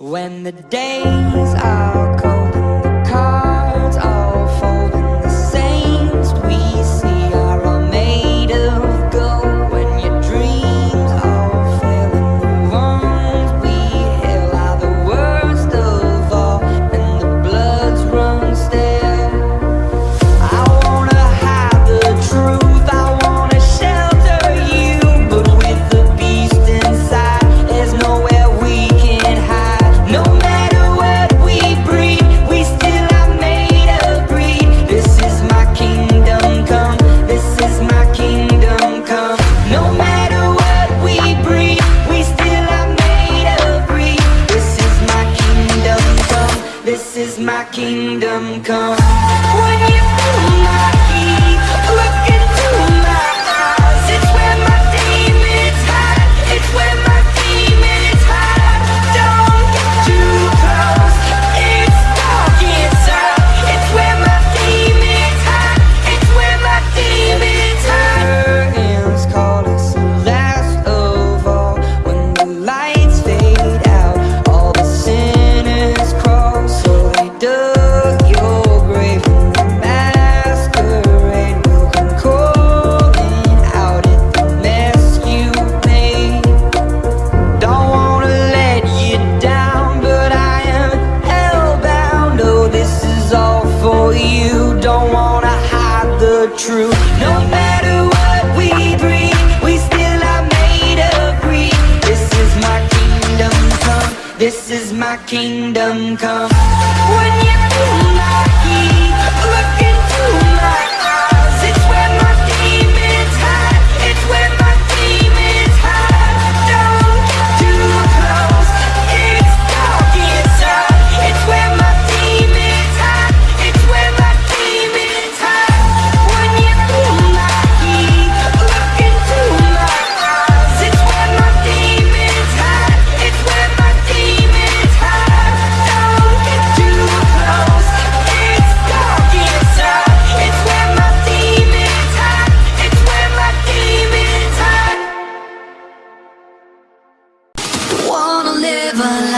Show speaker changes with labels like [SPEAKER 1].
[SPEAKER 1] When the days are cold this is my kingdom come. who don't wanna hide the truth. No matter what we bring, we still are made of greed. This is my kingdom come, this is my kingdom come. When you feel lucky, look But